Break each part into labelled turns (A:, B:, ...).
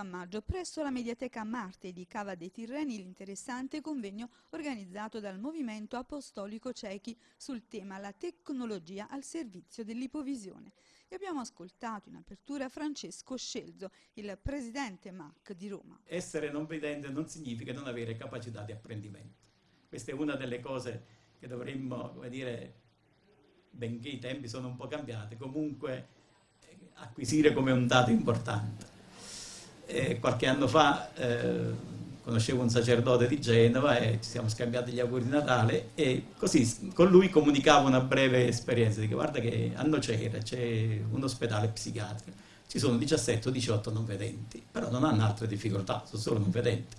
A: a maggio presso la Mediateca Marte di Cava dei Tirreni l'interessante convegno organizzato dal Movimento Apostolico Cechi sul tema La tecnologia al servizio dell'ipovisione. E abbiamo ascoltato in apertura Francesco Scelzo, il presidente MAC di Roma.
B: Essere non vedente non significa non avere capacità di apprendimento. Questa è una delle cose che dovremmo, come dire, benché i tempi sono un po' cambiati, comunque acquisire come un dato importante. E qualche anno fa eh, conoscevo un sacerdote di Genova e ci siamo scambiati gli auguri di Natale e così con lui comunicavo una breve esperienza, dico guarda che a Nocera c'è un ospedale psichiatrico, ci sono 17 o 18 non vedenti, però non hanno altre difficoltà, sono solo non vedenti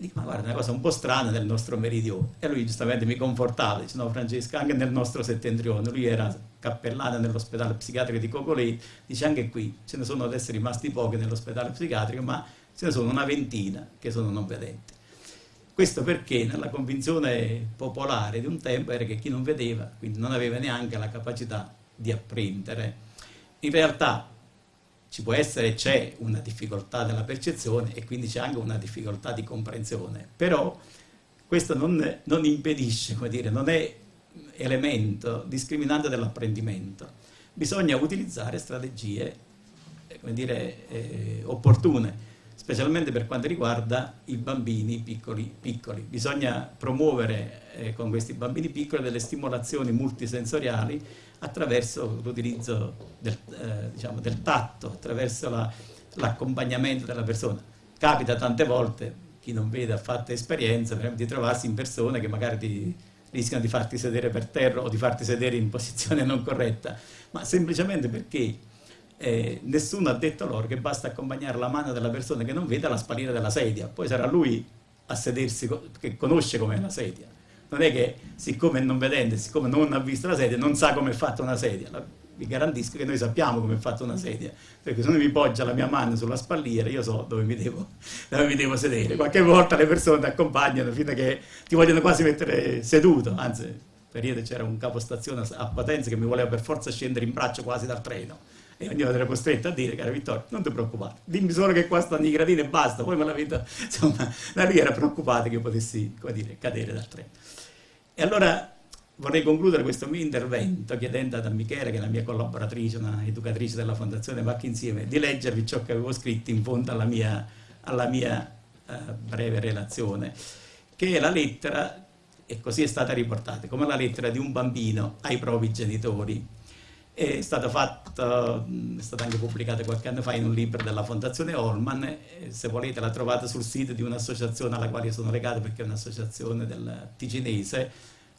B: Dico, ma guarda, è una cosa un po' strana nel nostro meridione. E lui giustamente mi confortava, dice, no Francesca, anche nel nostro settentrione, lui era cappellano nell'ospedale psichiatrico di Cocolei, dice anche qui ce ne sono adesso rimasti pochi nell'ospedale psichiatrico, ma ce ne sono una ventina che sono non vedenti. Questo perché nella convinzione popolare di un tempo era che chi non vedeva, quindi non aveva neanche la capacità di apprendere. In realtà ci può essere c'è una difficoltà della percezione e quindi c'è anche una difficoltà di comprensione, però questo non, non impedisce, come dire, non è elemento discriminante dell'apprendimento. Bisogna utilizzare strategie come dire, eh, opportune, specialmente per quanto riguarda i bambini piccoli. piccoli. Bisogna promuovere eh, con questi bambini piccoli delle stimolazioni multisensoriali attraverso l'utilizzo del, eh, diciamo, del, tatto, attraverso l'accompagnamento la, della persona. Capita tante volte, chi non vede ha fatto esperienza, di trovarsi in persone che magari ti, rischiano di farti sedere per terra o di farti sedere in posizione non corretta, ma semplicemente perché eh, nessuno ha detto loro che basta accompagnare la mano della persona che non vede alla spalliera della sedia, poi sarà lui a sedersi, che conosce com'è la sedia non è che siccome non vedente, siccome non ha visto la sedia, non sa come è fatta una sedia. vi garantisco che noi sappiamo come è fatta una sedia, perché se uno mi poggia la mia mano sulla spalliera, io so dove mi devo, dove mi devo sedere. Qualche volta le persone ti accompagnano fino a che ti vogliono quasi mettere seduto, anzi, per ieri c'era un capostazione a Potenza che mi voleva per forza scendere in braccio quasi dal treno e ognuno era costretto a dire, caro Vittorio, non ti preoccupare, dimmi solo che qua stanno i gradini e basta, poi me la vedo, insomma, da lì era preoccupato che io potessi, come dire, cadere dal treno. E allora vorrei concludere questo mio intervento chiedendo ad Michele, che è la mia collaboratrice, una educatrice della Fondazione Vacchi Insieme, di leggervi ciò che avevo scritto in fondo alla mia, alla mia uh, breve relazione, che è la lettera, e così è stata riportata, come la lettera di un bambino ai propri genitori. È stata, fatta, è stata anche pubblicata qualche anno fa in un libro della Fondazione Holman, se volete la trovate sul sito di un'associazione alla quale sono legato perché è un'associazione del ticinese,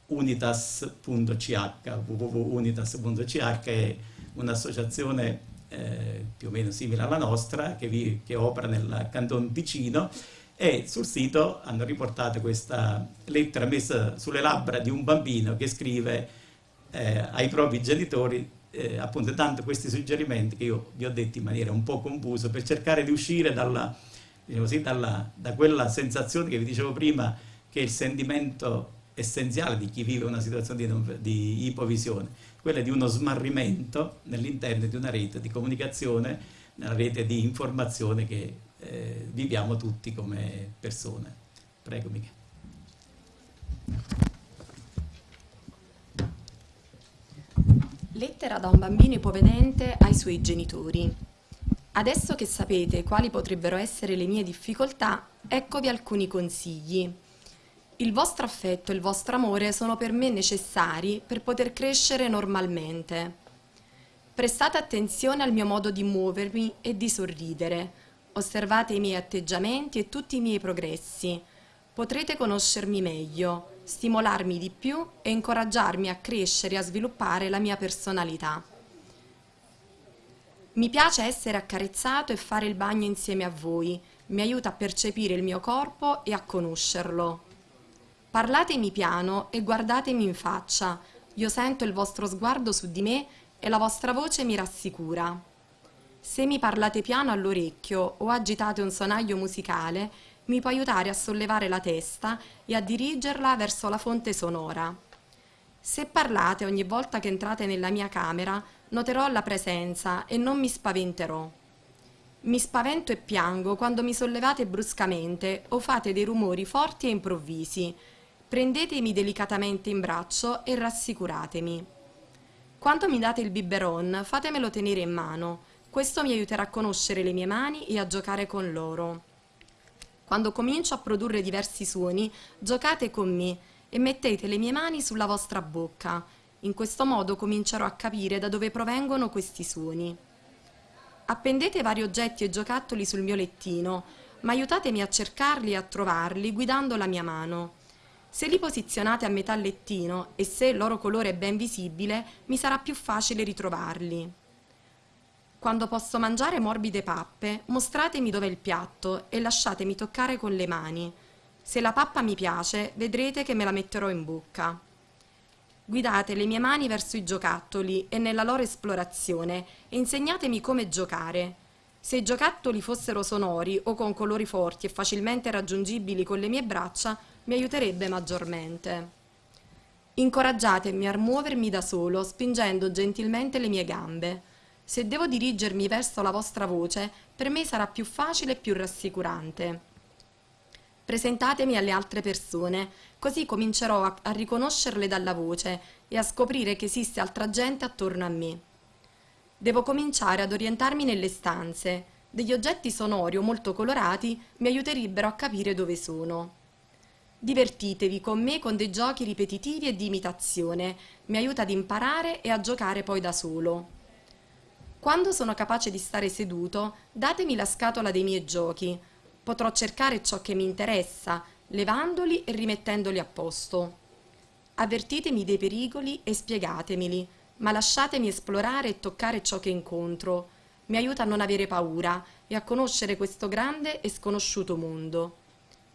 B: unitas.ch, www.unitas.ch è un'associazione eh, più o meno simile alla nostra che, vi, che opera nel Canton Ticino. E sul sito hanno riportato questa lettera messa sulle labbra di un bambino che scrive eh, ai propri genitori eh, appunto dando questi suggerimenti che io vi ho detto in maniera un po' confusa per cercare di uscire dalla, diciamo così, dalla, da quella sensazione che vi dicevo prima che è il sentimento essenziale di chi vive una situazione di, di ipovisione, quella di uno smarrimento nell'interno di una rete di comunicazione, una rete di informazione che eh, viviamo tutti come persone. Prego Michele.
C: Lettera da un bambino ipovedente ai suoi genitori. Adesso che sapete quali potrebbero essere le mie difficoltà, eccovi alcuni consigli. Il vostro affetto e il vostro amore sono per me necessari per poter crescere normalmente. Prestate attenzione al mio modo di muovermi e di sorridere. Osservate i miei atteggiamenti e tutti i miei progressi. Potrete conoscermi meglio stimolarmi di più e incoraggiarmi a crescere e a sviluppare la mia personalità. Mi piace essere accarezzato e fare il bagno insieme a voi, mi aiuta a percepire il mio corpo e a conoscerlo. Parlatemi piano e guardatemi in faccia, io sento il vostro sguardo su di me e la vostra voce mi rassicura. Se mi parlate piano all'orecchio o agitate un sonaglio musicale, mi può aiutare a sollevare la testa e a dirigerla verso la fonte sonora. Se parlate ogni volta che entrate nella mia camera, noterò la presenza e non mi spaventerò. Mi spavento e piango quando mi sollevate bruscamente o fate dei rumori forti e improvvisi. Prendetemi delicatamente in braccio e rassicuratemi. Quando mi date il biberon, fatemelo tenere in mano. Questo mi aiuterà a conoscere le mie mani e a giocare con loro. Quando comincio a produrre diversi suoni, giocate con me e mettete le mie mani sulla vostra bocca. In questo modo comincerò a capire da dove provengono questi suoni. Appendete vari oggetti e giocattoli sul mio lettino, ma aiutatemi a cercarli e a trovarli guidando la mia mano. Se li posizionate a metà lettino e se il loro colore è ben visibile, mi sarà più facile ritrovarli. Quando posso mangiare morbide pappe, mostratemi dov'è il piatto e lasciatemi toccare con le mani. Se la pappa mi piace, vedrete che me la metterò in bocca. Guidate le mie mani verso i giocattoli e nella loro esplorazione e insegnatemi come giocare. Se i giocattoli fossero sonori o con colori forti e facilmente raggiungibili con le mie braccia, mi aiuterebbe maggiormente. Incoraggiatemi a muovermi da solo, spingendo gentilmente le mie gambe. Se devo dirigermi verso la vostra voce, per me sarà più facile e più rassicurante. Presentatemi alle altre persone, così comincerò a, a riconoscerle dalla voce e a scoprire che esiste altra gente attorno a me. Devo cominciare ad orientarmi nelle stanze. Degli oggetti sonori o molto colorati mi aiuterebbero a capire dove sono. Divertitevi con me con dei giochi ripetitivi e di imitazione, mi aiuta ad imparare e a giocare poi da solo. Quando sono capace di stare seduto, datemi la scatola dei miei giochi. Potrò cercare ciò che mi interessa, levandoli e rimettendoli a posto. Avvertitemi dei pericoli e spiegatemeli, ma lasciatemi esplorare e toccare ciò che incontro. Mi aiuta a non avere paura e a conoscere questo grande e sconosciuto mondo.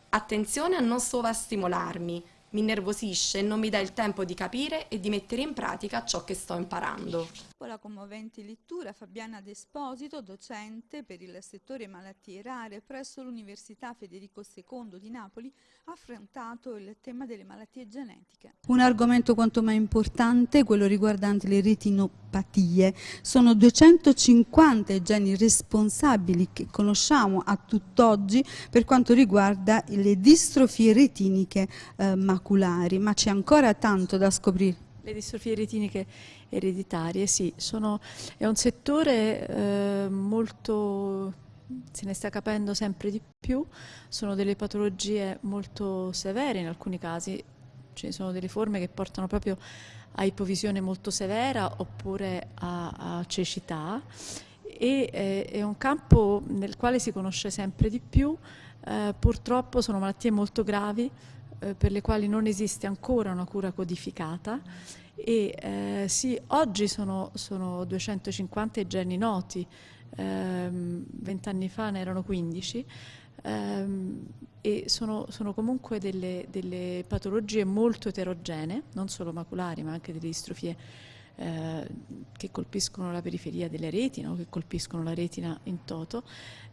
C: Attenzione a non sovrastimolarmi, mi nervosisce e non mi dà il tempo di capire e di mettere in pratica ciò che sto imparando.
A: Dopo la commovente lettura, Fabiana D'Esposito, docente per il settore malattie rare presso l'Università Federico II di Napoli, ha affrontato il tema delle malattie genetiche. Un argomento quanto mai importante, quello riguardante le retinopatie. Sono 250 i geni responsabili che conosciamo a tutt'oggi per quanto riguarda le distrofie retiniche eh, maculari, ma c'è ancora tanto da scoprire.
D: Le distrofie retiniche ereditarie, sì, sono, è un settore eh, molto, se ne sta capendo sempre di più, sono delle patologie molto severe in alcuni casi, ci sono delle forme che portano proprio a ipovisione molto severa oppure a, a cecità e eh, è un campo nel quale si conosce sempre di più, eh, purtroppo sono malattie molto gravi, eh, per le quali non esiste ancora una cura codificata e eh, sì, oggi sono, sono, 250 i geni noti, ehm, vent'anni fa ne erano 15 ehm, e sono, sono comunque delle, delle, patologie molto eterogenee, non solo maculari ma anche delle distrofie eh, che colpiscono la periferia delle retina o che colpiscono la retina in toto.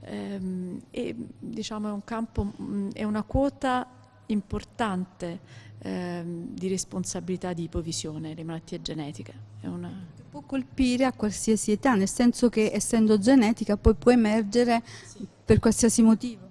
D: Ehm, e diciamo è un campo, mh, è una quota importante ehm, di responsabilità di ipovisione, le malattie genetiche.
A: Una... Può colpire a qualsiasi età, nel senso che essendo genetica poi può emergere sì. per qualsiasi motivo.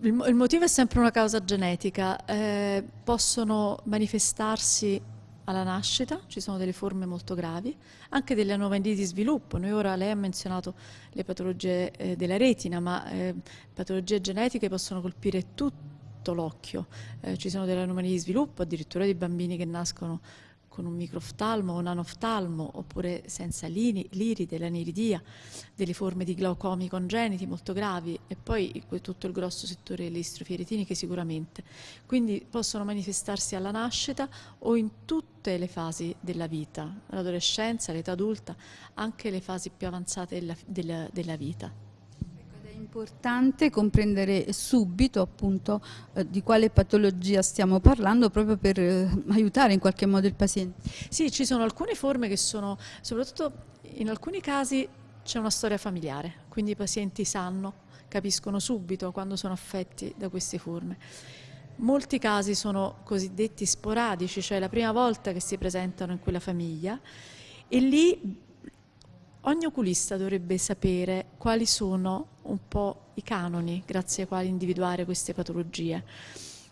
D: Il, il, motivo è sempre una causa genetica, eh, possono manifestarsi alla nascita, ci sono delle forme molto gravi, anche delle anomalie di sviluppo. Noi ora, lei ha menzionato le patologie eh, della retina, ma eh, patologie genetiche possono colpire tutti tutto l'occhio. Eh, ci sono delle anomalie di sviluppo, addirittura di bambini che nascono con un microftalmo o un anoftalmo oppure senza lini, liride, l'aniridia, delle forme di glaucomi congeniti molto gravi e poi tutto il grosso settore delle distrofie retiniche sicuramente. Quindi possono manifestarsi alla nascita o in tutte le fasi della vita, l'adolescenza, l'età adulta, anche le fasi più avanzate della, della, della vita
A: importante comprendere subito appunto eh, di quale patologia stiamo parlando proprio per eh, aiutare in qualche modo il paziente.
D: Sì, ci sono alcune forme che sono, soprattutto in alcuni casi c'è una storia familiare, quindi i pazienti sanno, capiscono subito quando sono affetti da queste forme. Molti casi sono cosiddetti sporadici, cioè la prima volta che si presentano in quella famiglia e lì ogni oculista dovrebbe sapere quali sono un po' i canoni grazie ai quali individuare queste patologie.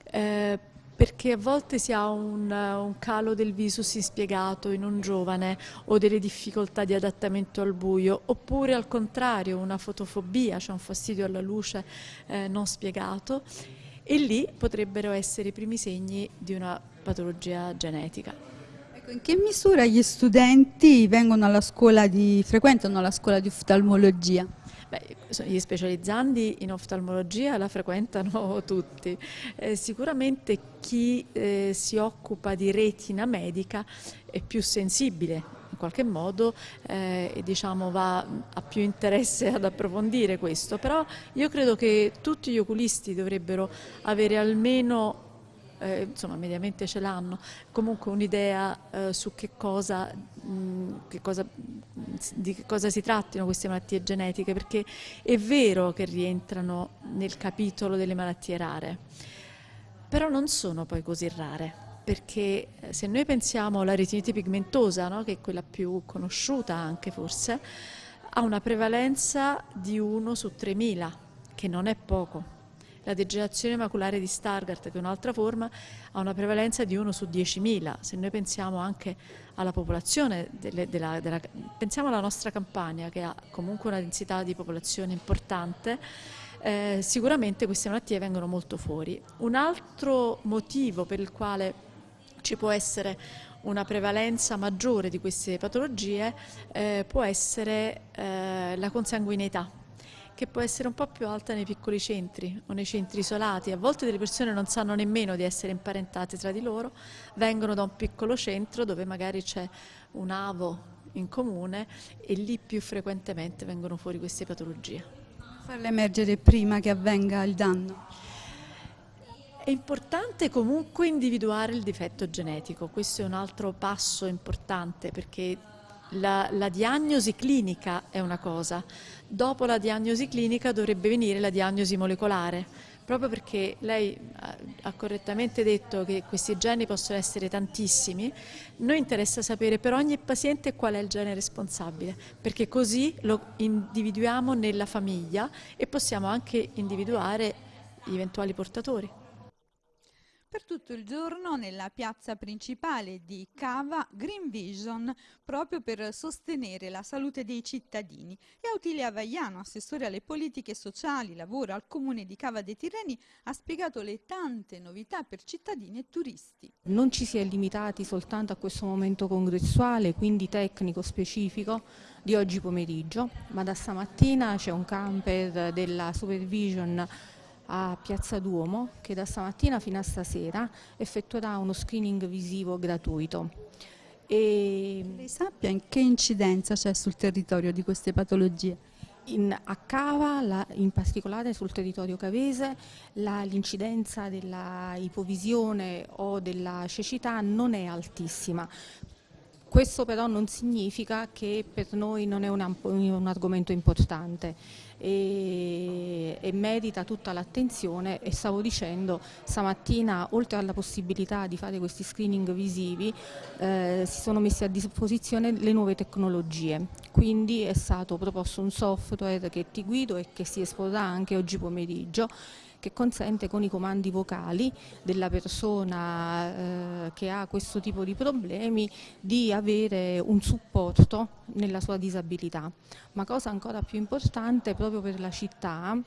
D: Eh, perché a volte si ha un, un, calo del visus inspiegato in un giovane o delle difficoltà di adattamento al buio, oppure al contrario una fotofobia, cioè un fastidio alla luce eh, non spiegato e lì potrebbero essere i primi segni di una patologia genetica.
A: Ecco, in che misura gli studenti di, frequentano la scuola di uftalmologia?
D: Beh, gli specializzandi in oftalmologia la frequentano tutti. Eh, sicuramente chi eh, si occupa di retina medica è più sensibile in qualche modo eh, e diciamo va, ha più interesse ad approfondire questo, però io credo che tutti gli oculisti dovrebbero avere almeno eh, insomma mediamente ce l'hanno, comunque un'idea eh, su che cosa, mh, che cosa, di che cosa si trattino queste malattie genetiche, perché è vero che rientrano nel capitolo delle malattie rare, però non sono poi così rare perché eh, se noi pensiamo alla retinite pigmentosa, no, che è quella più conosciuta anche forse, ha una prevalenza di 1 su 3.000, che non è poco la degenerazione maculare di Stargardt, che è un'altra forma, ha una prevalenza di 1 su 10.000. Se noi pensiamo anche alla popolazione, delle, della, della, pensiamo alla nostra campagna che ha comunque una densità di popolazione importante, eh, sicuramente queste malattie vengono molto fuori. Un altro motivo per il quale ci può essere una prevalenza maggiore di queste patologie eh, può essere eh, la consanguineità che può essere un po' più alta nei piccoli centri o nei centri isolati. A volte delle persone non sanno nemmeno di essere imparentate tra di loro, vengono da un piccolo centro dove magari c'è un avo in comune e lì più frequentemente vengono fuori queste patologie.
A: Farle emergere prima che avvenga il danno?
D: È importante comunque individuare il difetto genetico, questo è un altro passo importante perché la, la, diagnosi clinica è una cosa, dopo la diagnosi clinica dovrebbe venire la diagnosi molecolare, proprio perché lei ha correttamente detto che questi geni possono essere tantissimi, noi interessa sapere per ogni paziente qual è il gene responsabile, perché così lo individuiamo nella famiglia e possiamo anche individuare gli eventuali portatori.
A: Per tutto il giorno nella piazza principale di Cava Green Vision proprio per sostenere la salute dei cittadini e Autilia Vaiano, assessore alle politiche sociali, lavoro al comune di Cava dei Tirreni, ha spiegato le tante novità per cittadini e turisti.
E: Non ci si è limitati soltanto a questo momento congressuale, quindi tecnico specifico di oggi pomeriggio, ma da stamattina c'è un camper della Supervision a Piazza Duomo che da stamattina fino a stasera effettuerà uno screening visivo gratuito.
A: E Lei sappia in che incidenza c'è sul territorio di queste patologie?
E: In, a Cava, la, in particolare sul territorio cavese, l'incidenza della ipovisione o della cecità non è altissima. Questo però non significa che per noi non è un, un argomento importante e, e merita tutta l'attenzione. E stavo dicendo stamattina oltre alla possibilità di fare questi screening visivi eh, si sono messe a disposizione le nuove tecnologie. Quindi è stato proposto un software che ti guido e che si esporrà anche oggi pomeriggio che consente con i comandi vocali della persona eh, che ha questo tipo di problemi di avere un supporto nella sua disabilità. Ma cosa ancora più importante proprio per la città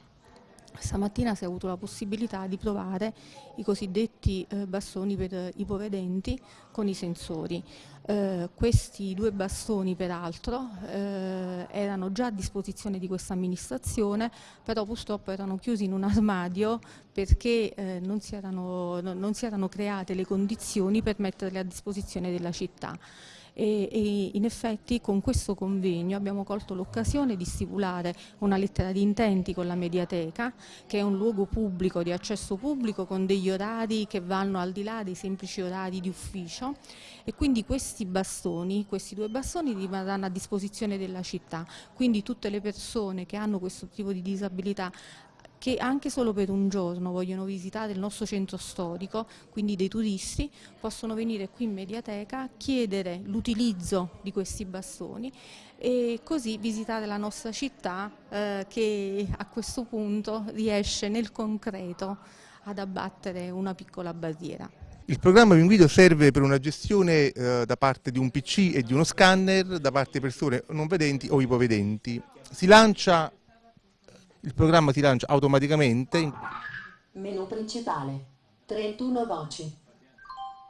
E: Stamattina si è avuto la possibilità di provare i cosiddetti eh, bastoni per i povedenti con i sensori. Eh, questi due bastoni peraltro eh, erano già a disposizione di questa amministrazione, però purtroppo erano chiusi in un armadio perché eh, non si, erano, non si erano create le condizioni per metterli a disposizione della città e, e in effetti con questo convegno abbiamo colto l'occasione di stipulare una lettera di intenti con la Mediateca che è un luogo pubblico, di accesso pubblico con degli orari che vanno al di là dei semplici orari di ufficio. E quindi questi bastoni, questi due bastoni rimarranno a disposizione della città, quindi tutte le persone che hanno questo tipo di disabilità che anche solo per un giorno vogliono visitare il nostro centro storico, quindi dei turisti, possono venire qui in Mediateca, chiedere l'utilizzo di questi bastoni e così visitare la nostra città eh, che a questo punto riesce nel concreto ad abbattere una piccola barriera.
F: Il programma invito serve per una gestione eh, da parte di un PC e di uno scanner da parte di persone non vedenti o ipovedenti. Si lancia, il programma si lancia automaticamente.
G: Menu principale, 31 voci.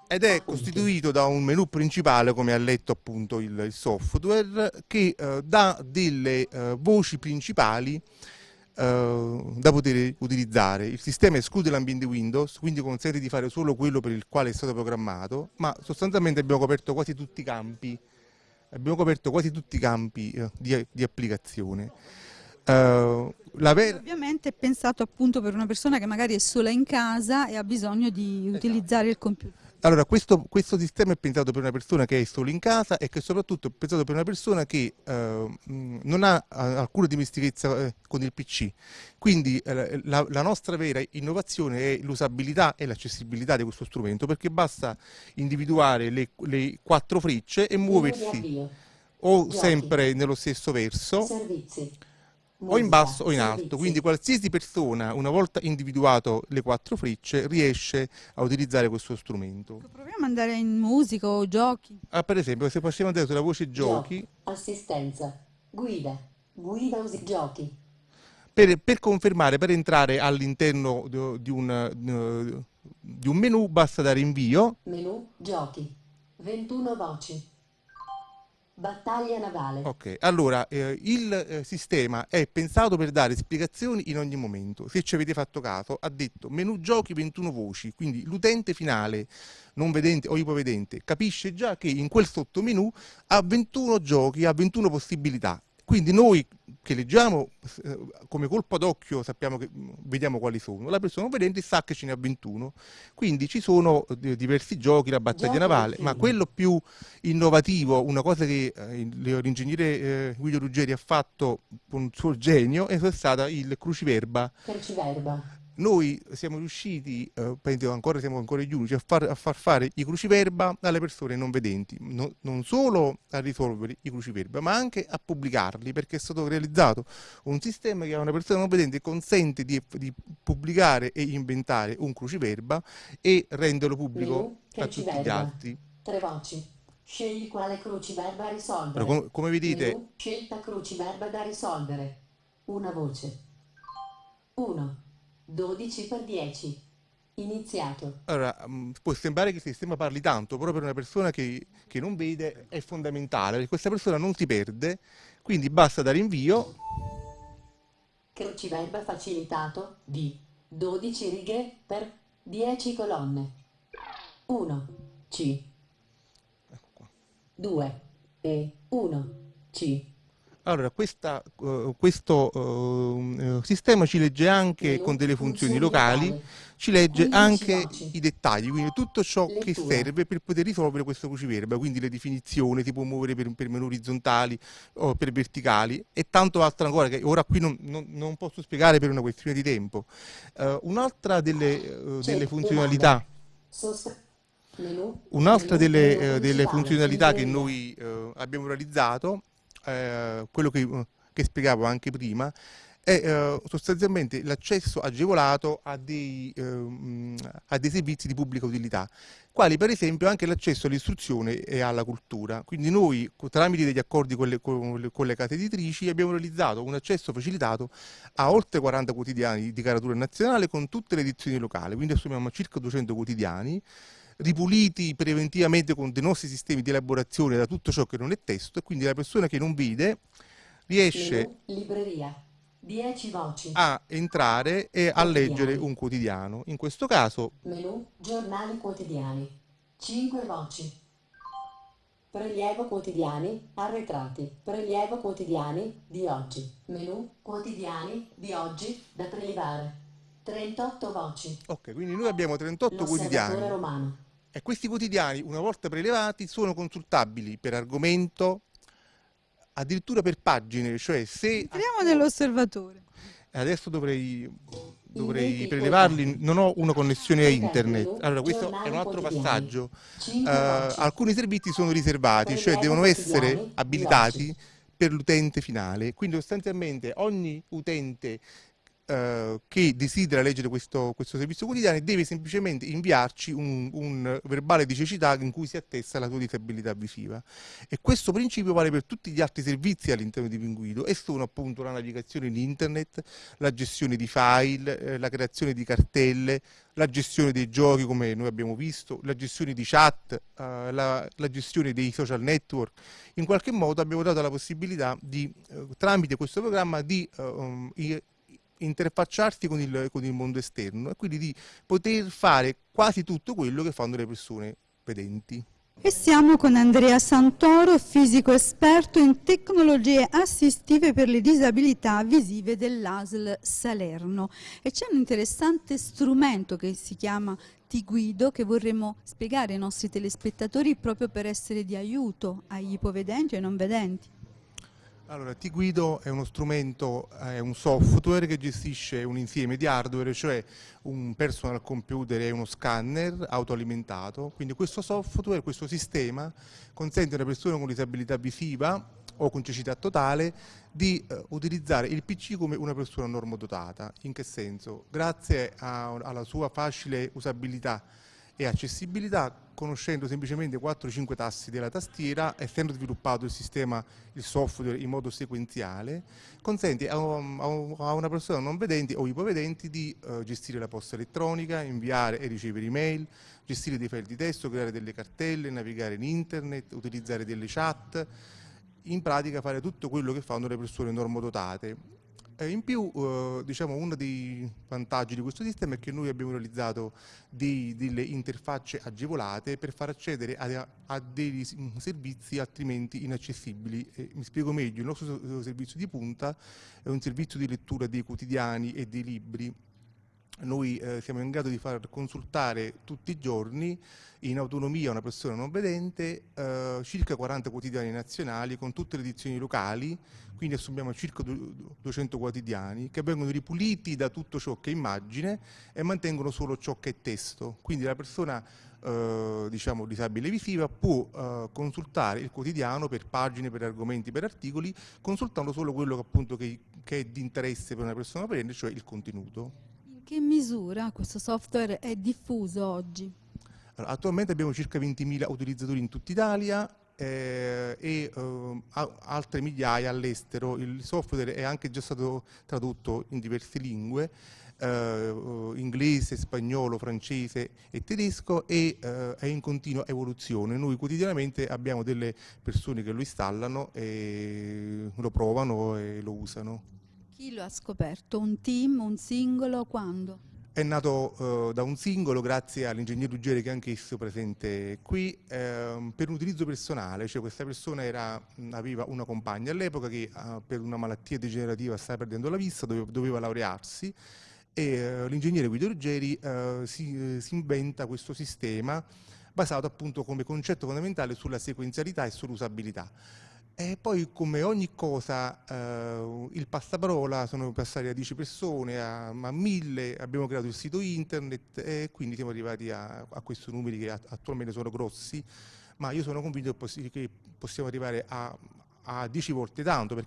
F: Ed è costituito da un menu principale, come ha letto appunto il, il software, che eh, dà delle eh, voci principali eh, da poter utilizzare. Il sistema esclude l'ambiente Windows, quindi consente di fare solo quello per il quale è stato programmato, ma sostanzialmente abbiamo coperto quasi tutti i campi, abbiamo coperto quasi tutti i campi uh, di, di, applicazione.
A: Uh, Ovviamente è pensato appunto per una persona che magari è sola in casa e ha bisogno di esatto. utilizzare il computer.
F: Allora, questo, questo, sistema è pensato per una persona che è solo in casa e che soprattutto è pensato per una persona che eh, non ha alcuna dimestichezza eh, con il PC. Quindi eh, la, la, nostra vera innovazione è l'usabilità e l'accessibilità di questo strumento perché basta individuare le, le quattro frecce e muoversi o sempre nello stesso verso. Servizi o in basso o in alto, quindi qualsiasi persona, una volta individuato le quattro frecce, riesce a utilizzare questo strumento.
A: Proviamo ad andare in musica o giochi.
F: Ah, per esempio, se possiamo andare sulla voce giochi... Giochi.
G: Assistenza, guida, guida usi giochi.
F: Per, per confermare, per entrare all'interno di, un, di un menu, basta dare invio.
G: Menu, giochi, 21 voci. Battaglia navale.
F: Ok, allora eh, il eh, sistema è pensato per dare spiegazioni in ogni momento. Se ci avete fatto caso, ha detto menu giochi 21 voci, quindi l'utente finale non vedente o ipovedente capisce già che in quel sottomenu ha 21 giochi, ha 21 possibilità. Quindi noi che leggiamo eh, come colpo d'occhio sappiamo che mm, vediamo quali sono, la persona non vedente sa che ce ne ha 21, quindi ci sono eh, diversi giochi, la battaglia navale, ma quello più innovativo, una cosa che eh, l'ingegnere eh, Guido Ruggeri ha fatto con il suo genio è stata il cruciverba.
G: Cruciverba
F: noi siamo riusciti, eh, penso ancora siamo ancora gli unici, a far, a far, fare i cruciverba alle persone non vedenti, no, non solo a risolvere i cruciverba, ma anche a pubblicarli, perché è stato realizzato un sistema che a una persona non vedente consente di, di pubblicare e inventare un cruciverba e renderlo pubblico a tutti gli altri.
G: Tre voci. Scegli quale cruciverba risolvere.
F: Com come vedete...
G: Menu, scelta cruciverba da risolvere. Una voce. 1. 12 per 10. Iniziato.
F: Allora, mm, può sembrare che il sistema parli tanto, però per una persona che, che non vede è fondamentale, perché questa persona non si perde, quindi basta dare invio.
G: Cruciverba facilitato di 12 righe per 10 colonne. 1 C 2 E 1 C
F: allora, questa, uh, questo uh, sistema ci legge anche con delle funzioni locali, ci legge anche i dettagli, quindi tutto ciò che serve per poter risolvere questo cruciverba, quindi le definizioni, si può muovere per, per menu orizzontali o per verticali e tanto altro ancora che ora qui non, non, non posso spiegare per una questione di tempo. Uh, Un'altra delle, delle funzionalità... Un'altra delle, delle, funzionalità che noi abbiamo realizzato eh, quello che, che, spiegavo anche prima, è eh, sostanzialmente l'accesso agevolato a dei, eh, a dei, servizi di pubblica utilità, quali per esempio anche l'accesso all'istruzione e alla cultura. Quindi noi tramite degli accordi con le, con, con le, case editrici abbiamo realizzato un accesso facilitato a oltre 40 quotidiani di caratura nazionale con tutte le edizioni locali, quindi assumiamo circa 200 quotidiani ripuliti preventivamente con dei nostri sistemi di elaborazione da tutto ciò che non è testo e quindi la persona che non vede riesce
G: libreria 10 voci
F: a entrare e a leggere un quotidiano. In questo caso
G: menu giornali quotidiani 5 voci Prelievo quotidiani, arretrati, prelievo quotidiani di oggi, menu quotidiani di oggi da prelevare, 38 voci.
F: Ok, quindi noi abbiamo 38 quotidiani.
G: Romano.
F: E questi quotidiani, una volta prelevati, sono consultabili per argomento, addirittura per pagine, cioè se...
A: Entriamo nell'osservatore.
F: adesso dovrei, dovrei prelevarli, non ho una connessione a internet. Allora questo è un altro passaggio. Uh, alcuni servizi sono riservati, cioè devono essere abilitati per l'utente finale, quindi sostanzialmente ogni utente eh, che desidera leggere questo, questo, servizio quotidiano deve semplicemente inviarci un, un, verbale di cecità in cui si attesta la sua disabilità visiva. E questo principio vale per tutti gli altri servizi all'interno di Pinguido e sono appunto la navigazione in internet, la gestione di file, eh, la creazione di cartelle, la gestione dei giochi come noi abbiamo visto, la gestione di chat, eh, la, la, gestione dei social network. In qualche modo abbiamo dato la possibilità di, eh, tramite questo programma di um, interfacciarsi con il, con il mondo esterno e quindi di poter fare quasi tutto quello che fanno le persone vedenti.
A: E siamo con Andrea Santoro, fisico esperto in tecnologie assistive per le disabilità visive dell'ASL Salerno. E c'è un interessante strumento che si chiama Ti Guido che vorremmo spiegare ai nostri telespettatori proprio per essere di aiuto agli ipovedenti e non vedenti.
F: Allora, T-Guido è uno strumento, è un software che gestisce un insieme di hardware, cioè un personal computer e uno scanner autoalimentato. Quindi questo software, questo sistema, consente a una persona con disabilità visiva o con cecità totale di eh, utilizzare il PC come una persona normodotata. In che senso? Grazie a, alla sua facile usabilità e accessibilità conoscendo semplicemente 4-5 tassi della tastiera, essendo sviluppato il sistema, il software in modo sequenziale, consente a, una persona non vedente o ipovedenti di uh, gestire la posta elettronica, inviare e ricevere email, gestire dei file di testo, creare delle cartelle, navigare in internet, utilizzare delle chat, in pratica fare tutto quello che fanno le persone normodotate eh, in più, eh, diciamo, uno dei vantaggi di questo sistema è che noi abbiamo realizzato dei, delle interfacce agevolate per far accedere a, a dei servizi altrimenti inaccessibili. E mi spiego meglio, il nostro servizio di punta è un servizio di lettura dei quotidiani e dei libri noi eh, siamo in grado di far consultare tutti i giorni in autonomia una persona non vedente eh, circa 40 quotidiani nazionali con tutte le edizioni locali, quindi assumiamo circa 200 quotidiani che vengono ripuliti da tutto ciò che è immagine e mantengono solo ciò che è testo. Quindi la persona eh, diciamo disabile visiva può eh, consultare il quotidiano per pagine, per argomenti, per articoli, consultando solo quello che, appunto, che, che è di interesse per una persona vedente, cioè il contenuto
A: che misura questo software è diffuso oggi?
F: Allora, attualmente abbiamo circa 20.000 utilizzatori in tutta Italia eh, e eh, altre migliaia all'estero. Il software è anche già stato tradotto in diverse lingue, eh, inglese, spagnolo, francese e tedesco e eh, è in continua evoluzione. Noi quotidianamente abbiamo delle persone che lo installano, lo provano e lo usano.
A: Chi lo ha scoperto? Un team, un singolo, quando?
F: È nato uh, da un singolo grazie all'ingegnere Ruggeri che è anch'esso presente qui uh, per un utilizzo personale, cioè questa persona era, aveva una compagna all'epoca che uh, per una malattia degenerativa stava perdendo la vista, doveva, doveva laurearsi e eh, l'ingegnere Guido Ruggeri si, si inventa questo sistema basato appunto come concetto fondamentale sulla sequenzialità e sull'usabilità. E poi come ogni cosa eh, il passaparola sono passati da 10 persone a, a 1000, abbiamo creato il sito internet e quindi siamo arrivati a, a questi numeri che attualmente sono grossi, ma io sono convinto che possiamo arrivare a, a 10 volte tanto.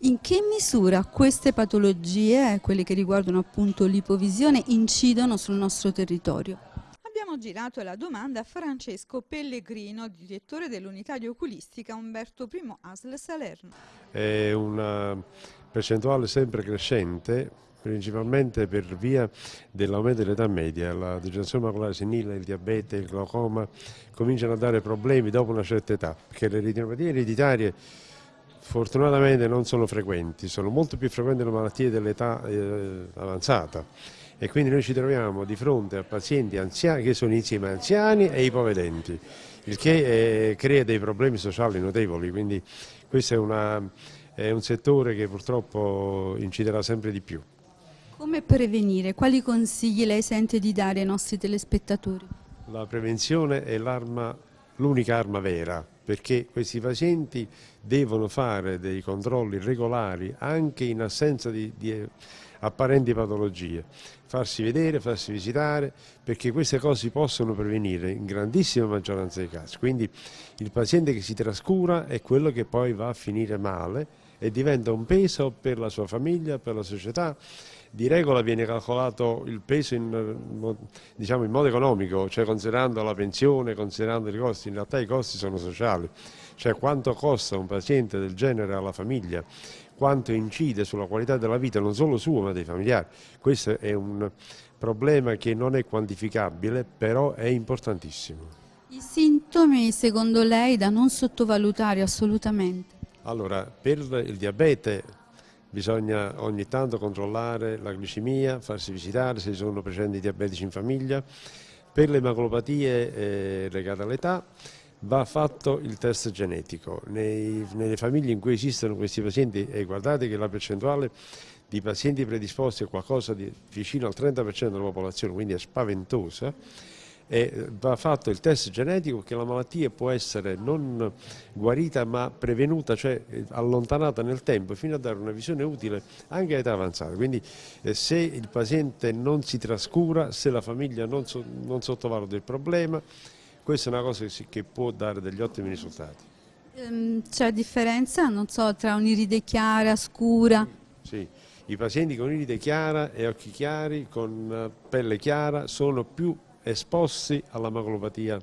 A: In che misura queste patologie, quelle che riguardano appunto l'ipovisione, incidono sul nostro territorio? Abbiamo girato la domanda a Francesco Pellegrino, direttore dell'unità di oculistica Umberto I ASL Salerno.
H: È una percentuale sempre crescente principalmente per via dell'aumento dell'età media, la degenerazione maculare senile, il diabete, il glaucoma cominciano a dare problemi dopo una certa età, perché le retinopatie ereditarie fortunatamente non sono frequenti, sono molto più frequenti le malattie dell'età eh, avanzata e quindi noi ci troviamo di fronte a pazienti anziani che sono insieme anziani e ipovedenti, il che eh, crea dei problemi sociali notevoli, quindi questo è, una, è un settore che purtroppo inciderà sempre di più.
A: Come prevenire? Quali consigli lei sente di dare ai nostri telespettatori?
H: La prevenzione è l'unica arma vera perché questi pazienti devono fare dei controlli regolari anche in assenza di, di apparenti patologie, farsi vedere, farsi visitare, perché queste cose si possono prevenire in grandissima maggioranza dei casi. Quindi il paziente che si trascura è quello che poi va a finire male e diventa un peso per la sua famiglia, per la società. Di regola viene calcolato il peso in, diciamo, in modo economico, cioè considerando la pensione, considerando i costi, in realtà i costi sono sociali, cioè quanto costa un paziente del genere alla famiglia, quanto incide sulla qualità della vita non solo sua ma dei familiari. Questo è un problema che non è quantificabile, però è importantissimo.
A: I sintomi secondo lei da non sottovalutare assolutamente?
H: Allora, per il diabete bisogna ogni tanto controllare la glicemia, farsi visitare se ci sono precedenti diabetici in famiglia. Per le emaglopatie eh, legate all'età va fatto il test genetico. Nei, nelle famiglie in cui esistono questi pazienti, e guardate che la percentuale di pazienti predisposti è qualcosa di vicino al 30% della popolazione, quindi è spaventosa, e va fatto il test genetico che la malattia può essere non guarita ma prevenuta, cioè eh, allontanata nel tempo fino a dare una visione utile anche a età avanzata. Quindi eh, se il paziente non si trascura, se la famiglia non, so, non sottovaluta il problema, questa è una cosa che, che può dare degli ottimi risultati.
A: Ehm, c'è differenza, non so, tra un'iride chiara, scura?
H: Sì, i pazienti con iride chiara e occhi chiari, con pelle chiara, sono più esposti alla macolopatia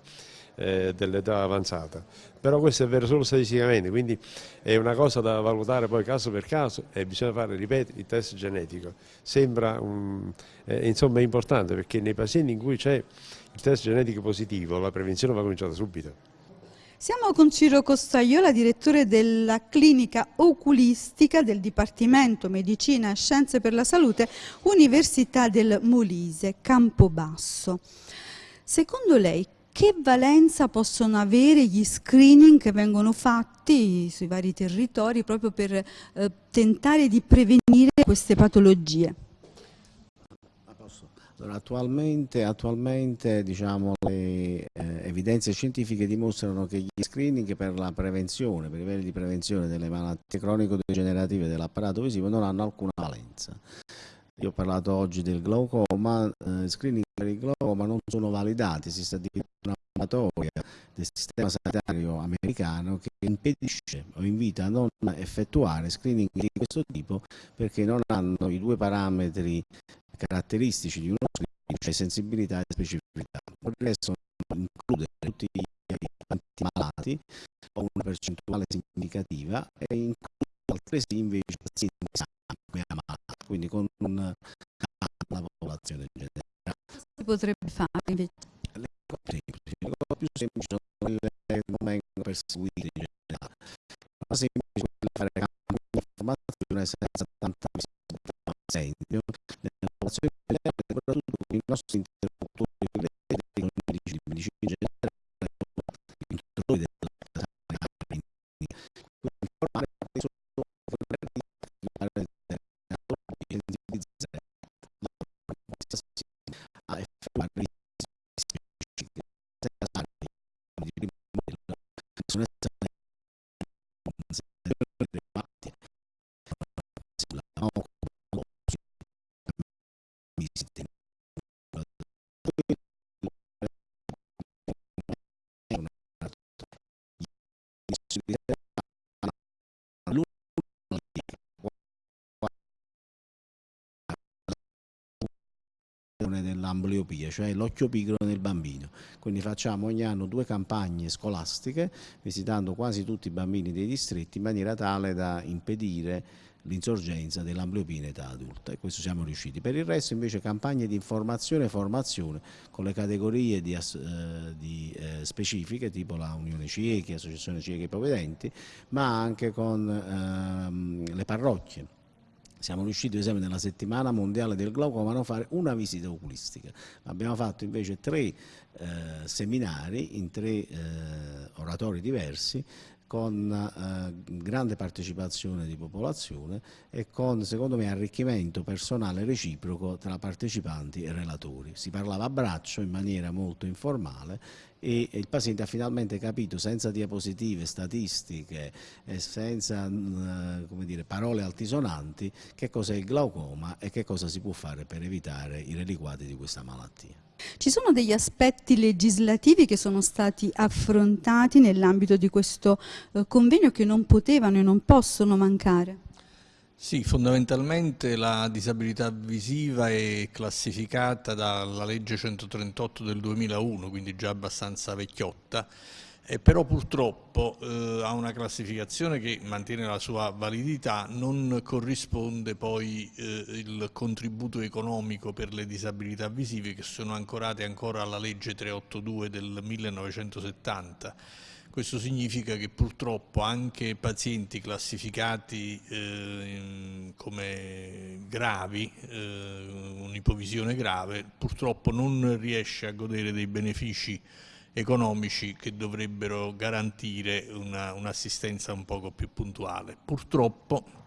H: eh, dell'età avanzata. Però questo è vero solo statisticamente, quindi è una cosa da valutare poi caso per caso e bisogna fare, ripeto, il test genetico. Sembra un, eh, insomma, importante perché nei pazienti in cui c'è il test genetico positivo la prevenzione va cominciata subito.
A: Siamo con Ciro Costaiola, direttore della clinica oculistica del Dipartimento Medicina e Scienze per la Salute, Università del Molise, Campobasso. Secondo lei che valenza possono avere gli screening che vengono fatti sui vari territori proprio per eh, tentare di prevenire queste patologie?
I: Allora, attualmente, attualmente diciamo, le eh, evidenze scientifiche dimostrano che gli screening per la prevenzione, per i livelli di prevenzione delle malattie cronico-degenerative dell'apparato visivo non hanno alcuna valenza. Io ho parlato oggi del glaucoma, eh, screening per il glaucoma non sono validati, si sta addirittura una probatoria del sistema sanitario americano che impedisce o invita a non effettuare screening di questo tipo perché non hanno i due parametri caratteristici di uno screening, cioè sensibilità e specificità. Il resto include tutti gli malati o una percentuale significativa e include altresì invece pazienti sani quindi con un la popolazione generale.
A: Cosa si potrebbe fare invece?
I: Le cose, le cose più semplici sono quelle che non vengono perseguite in generale. La semplice è fare campo di informazione senza tanta visibilità. Esempio, popolazione italiana e soprattutto con i nostri interlocutori dell'ambliopia, cioè l'occhio pigro nel bambino. Quindi facciamo ogni anno due campagne scolastiche visitando quasi tutti i bambini dei distretti in maniera tale da impedire l'insorgenza dell'ambliopia in età adulta e questo siamo riusciti. Per il resto invece campagne di informazione e formazione con le categorie di, eh, di, eh, specifiche tipo la Unione Ciechi, Associazione Ciechi Ipovedenti, ma anche con ehm, le parrocchie siamo riusciti ad esempio nella settimana mondiale del glaucoma a fare una visita oculistica, abbiamo fatto invece tre eh, seminari in tre eh, oratori diversi con eh, grande partecipazione di popolazione e con, secondo me, arricchimento personale reciproco tra partecipanti e relatori. Si parlava a braccio in maniera molto informale e il paziente ha finalmente capito senza diapositive, statistiche e senza eh, dire, parole altisonanti che cos'è il glaucoma e che cosa si può fare per evitare i reliquati di questa malattia.
A: Ci sono degli aspetti legislativi che sono stati affrontati nell'ambito di questo eh, convegno che non potevano e non possono mancare?
J: Sì, fondamentalmente la disabilità visiva è classificata dalla legge 138 del 2001, quindi già abbastanza vecchiotta, eh, però purtroppo eh, ha una classificazione che mantiene la sua validità, non corrisponde poi eh, il contributo economico per le disabilità visive che sono ancorate ancora alla legge 382 del 1970 questo significa che purtroppo anche pazienti classificati eh, come gravi, eh, un'ipovisione grave, purtroppo non riesce a godere dei benefici economici che dovrebbero garantire un'assistenza un, un poco più puntuale. Purtroppo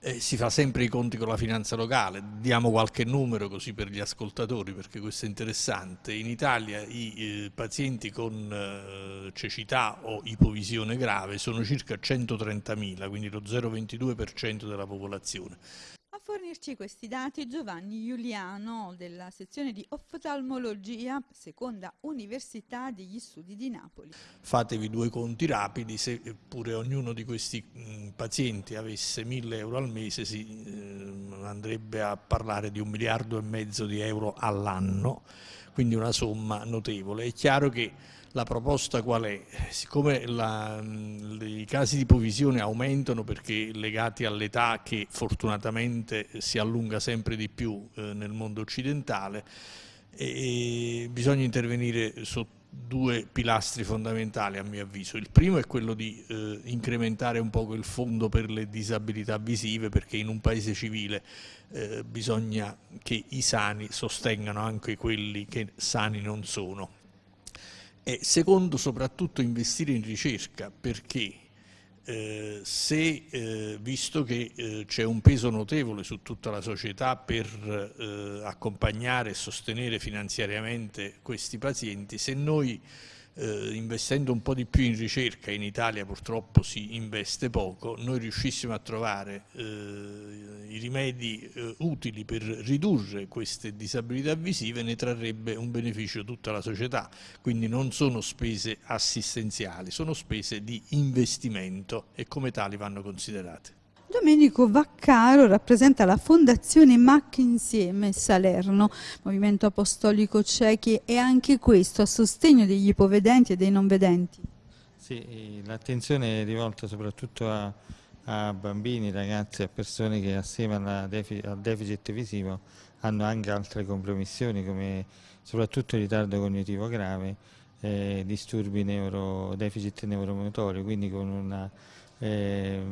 J: eh, si fa sempre i conti con la finanza locale, diamo qualche numero così per gli ascoltatori perché questo è interessante, in Italia i eh, pazienti con eh, cecità o ipovisione grave sono circa 130.000, quindi lo 0,22% della popolazione
A: fornirci questi dati Giovanni Giuliano della sezione di oftalmologia, seconda università degli studi di Napoli.
J: Fatevi due conti rapidi, se pure ognuno di questi mh, pazienti avesse 1000 euro al mese si eh, andrebbe a parlare di un miliardo e mezzo di euro all'anno, quindi una somma notevole. È chiaro che la proposta qual è? Siccome la, i casi di provisione aumentano perché legati all'età che fortunatamente si allunga sempre di più eh, nel mondo occidentale, e bisogna intervenire su due pilastri fondamentali a mio avviso. Il primo è quello di eh, incrementare un poco il fondo per le disabilità visive perché in un paese civile eh, bisogna che i sani sostengano anche quelli che sani non sono e secondo soprattutto investire in ricerca perché eh, se, eh, visto che eh, c'è un peso notevole su tutta la società per eh, accompagnare e sostenere finanziariamente questi pazienti, se noi eh, investendo un po' di più in ricerca, in Italia purtroppo si investe poco, noi riuscissimo a trovare eh, i rimedi eh, utili per ridurre queste disabilità visive ne trarrebbe un beneficio tutta la società, quindi non sono spese assistenziali, sono spese di investimento e come tali vanno considerate.
A: Domenico Vaccaro rappresenta la Fondazione Mac Insieme Salerno, Movimento Apostolico Ciechi e anche questo a sostegno degli ipovedenti e dei non vedenti.
K: Sì, l'attenzione è rivolta soprattutto a, a, bambini, ragazzi, a persone che assieme deficit, al deficit visivo hanno anche altre compromissioni come soprattutto ritardo cognitivo grave, eh, disturbi neuro, deficit neuromotori, quindi con una eh,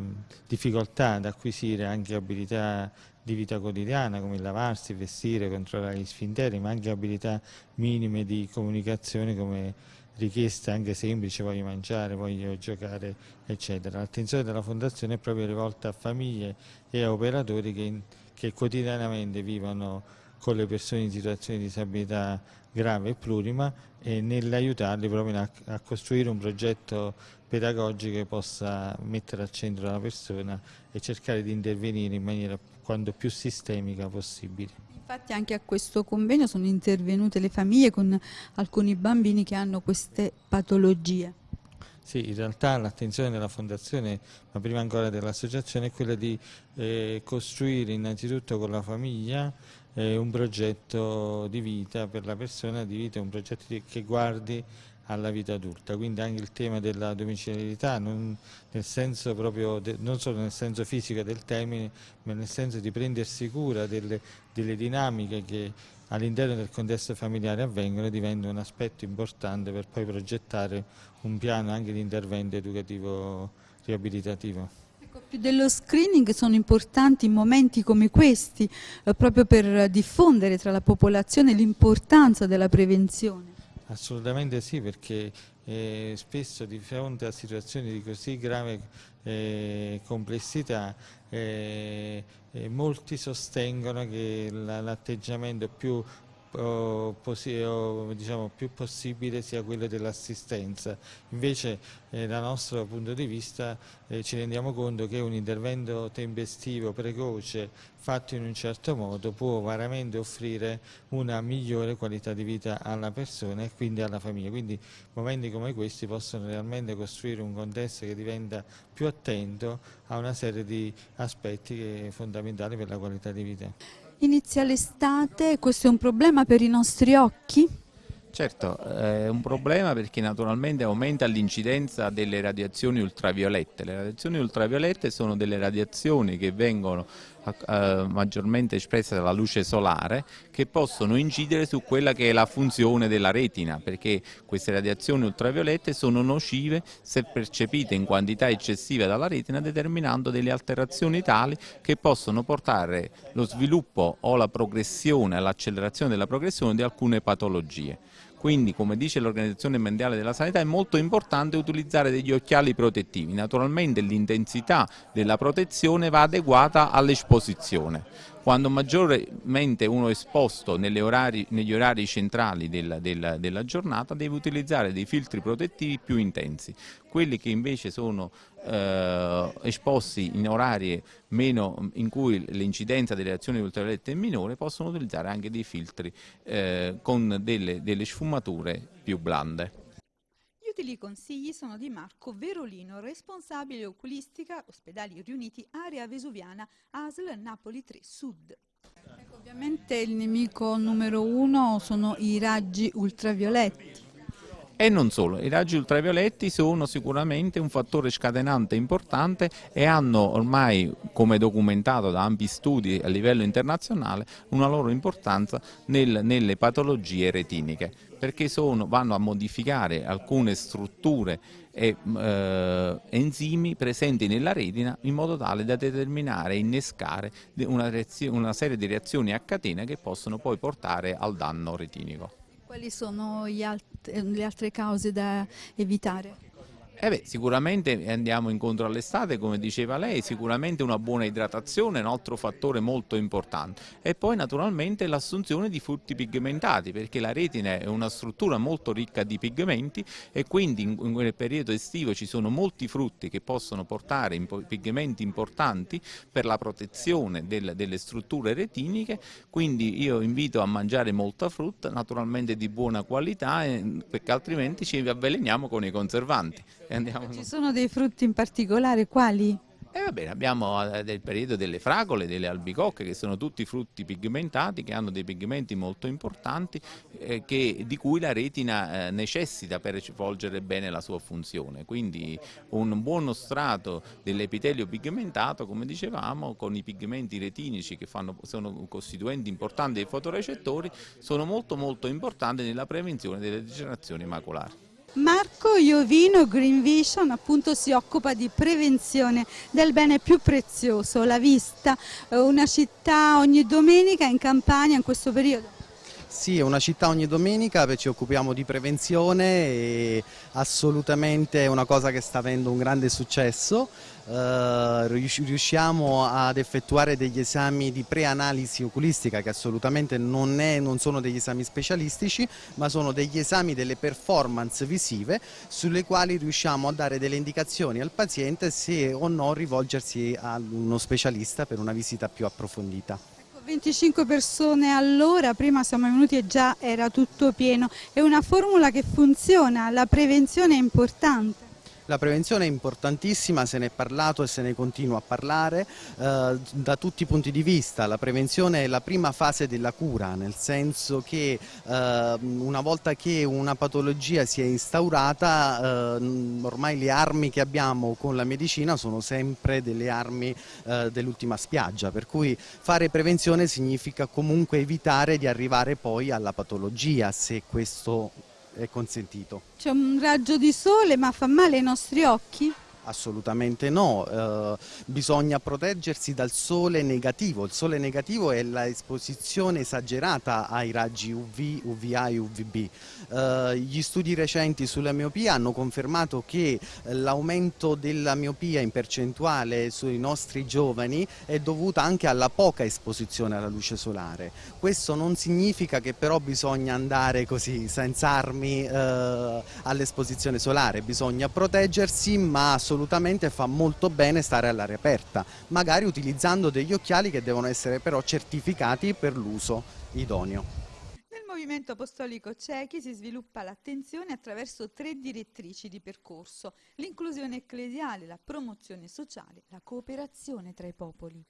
K: difficoltà ad acquisire anche abilità di vita quotidiana come lavarsi, vestire, controllare gli sfinteri, ma anche abilità minime di comunicazione come richieste anche semplici, voglio mangiare, voglio giocare, eccetera. L'attenzione della Fondazione è proprio rivolta a famiglie e a operatori che, che quotidianamente vivono con le persone in situazioni di disabilità grave e plurima e nell'aiutarli proprio a, a, costruire un progetto pedagogico che possa mettere al centro la persona e cercare di intervenire in maniera quanto più sistemica possibile.
A: Infatti anche a questo convegno sono intervenute le famiglie con alcuni bambini che hanno queste patologie.
K: Sì, in realtà l'attenzione della Fondazione, ma prima ancora dell'associazione, è quella di eh, costruire innanzitutto con la famiglia eh, un progetto di vita per la persona, di vita, un progetto che guardi alla vita adulta, quindi anche il tema della domiciliarità, non, nel senso proprio de, non solo nel senso fisico del termine, ma nel senso di prendersi cura delle, delle dinamiche che all'interno del contesto familiare avvengono diventa un aspetto importante per poi progettare un piano anche di intervento educativo riabilitativo.
A: Ecco, più dello screening sono importanti momenti come questi eh, proprio per diffondere tra la popolazione l'importanza della prevenzione.
K: Assolutamente sì, perché eh, spesso di fronte a situazioni di così grave eh, complessità eh, molti sostengono che l'atteggiamento più diciamo, più possibile sia quello dell'assistenza. Invece eh, dal nostro punto di vista eh, ci rendiamo conto che un intervento tempestivo, precoce, fatto in un certo modo può veramente offrire una migliore qualità di vita alla persona e quindi alla famiglia. Quindi momenti come questi possono realmente costruire un contesto che diventa più attento a una serie di aspetti fondamentali per la qualità di vita.
A: Inizia l'estate, questo è un problema per i nostri occhi?
L: Certo, è un problema perché naturalmente aumenta l'incidenza delle radiazioni ultraviolette. Le radiazioni ultraviolette sono delle radiazioni che vengono eh, maggiormente espresse dalla luce solare che possono incidere su quella che è la funzione della retina perché queste radiazioni ultraviolette sono nocive se percepite in quantità eccessiva dalla retina determinando delle alterazioni tali che possono portare lo sviluppo o la progressione, l'accelerazione della progressione di alcune patologie. Quindi, come dice l'Organizzazione Mondiale della Sanità, è molto importante utilizzare degli occhiali protettivi. Naturalmente l'intensità della protezione va adeguata all'esposizione. Quando maggiormente uno è esposto orari, negli orari centrali della, della, della, giornata deve utilizzare dei filtri protettivi più intensi. Quelli che invece sono eh, esposti in orari meno, in cui l'incidenza delle azioni ultraviolette è minore possono utilizzare anche dei filtri eh, con delle, delle sfumature più blande.
A: Utili consigli sono di Marco Verolino, responsabile oculistica, ospedali riuniti, area vesuviana, ASL Napoli 3 Sud. Ecco, ovviamente il nemico numero uno sono i raggi ultravioletti.
L: E non solo, i raggi ultravioletti sono sicuramente un fattore scatenante importante e hanno ormai, come documentato da ampi studi a livello internazionale, una loro importanza nel, nelle patologie retiniche, perché sono, vanno a modificare alcune strutture e eh, enzimi presenti nella retina in modo tale da determinare e innescare una, una serie di reazioni a catena che possono poi portare al danno retinico.
A: Quali sono alt le altre cause da evitare?
L: Eh beh, sicuramente andiamo incontro all'estate, come diceva lei, sicuramente una buona idratazione è un altro fattore molto importante. E poi naturalmente l'assunzione di frutti pigmentati perché la retina è una struttura molto ricca di pigmenti e quindi in, in periodo estivo ci sono molti frutti che possono portare pigmenti importanti per la protezione del, delle strutture retiniche, quindi io invito a mangiare molta frutta, naturalmente di buona qualità perché altrimenti ci avveleniamo con i conservanti
A: andiamo... Ci sono dei frutti in particolare, quali?
L: E eh, va bene, abbiamo eh, del periodo delle fragole, delle albicocche che sono tutti frutti pigmentati che hanno dei pigmenti molto importanti eh, che, di cui la retina eh, necessita per svolgere bene la sua funzione. Quindi un buono strato dell'epitelio pigmentato, come dicevamo, con i pigmenti retinici che fanno, sono costituenti importanti dei fotorecettori, sono molto molto importanti nella prevenzione delle degenerazioni maculari.
A: Marco Iovino Green Vision appunto si occupa di prevenzione del bene più prezioso, la vista, eh, una città ogni domenica in campagna in questo periodo.
M: Sì, è una città ogni domenica, ci occupiamo di prevenzione e assolutamente è una cosa che sta avendo un grande successo. Uh, riusciamo ad effettuare degli esami di preanalisi oculistica che assolutamente non, è, non, sono degli esami specialistici ma sono degli esami delle performance visive sulle quali riusciamo a dare delle indicazioni al paziente se o no rivolgersi a uno specialista per una visita più approfondita.
A: 25 persone all'ora, prima siamo venuti e già era tutto pieno, è una formula che funziona, la prevenzione è importante.
M: La prevenzione è importantissima, se ne è parlato e se ne continua a parlare eh, da tutti i punti di vista. La prevenzione è la prima fase della cura, nel senso che eh, una volta che una patologia si è instaurata, eh, ormai le armi che abbiamo con la medicina sono sempre delle armi eh, dell'ultima spiaggia, per cui fare prevenzione significa comunque evitare di arrivare poi alla patologia, se questo è consentito.
A: C'è un raggio di sole ma fa male ai nostri occhi?
M: Assolutamente no, eh, bisogna proteggersi dal sole negativo, il sole negativo è l'esposizione esagerata ai raggi UV, UVA e UVB. Eh, gli studi recenti sulla miopia hanno confermato che l'aumento della miopia in percentuale sui nostri giovani è dovuta anche alla poca esposizione alla luce solare. Questo non significa che però bisogna andare così senza armi eh, all'esposizione solare, bisogna proteggersi ma assolutamente fa molto bene stare all'aria aperta, magari utilizzando degli occhiali che devono essere però certificati per l'uso idoneo.
N: Nel movimento apostolico cechi si sviluppa l'attenzione attraverso tre direttrici di percorso, l'inclusione ecclesiale, la promozione sociale, la cooperazione tra i popoli.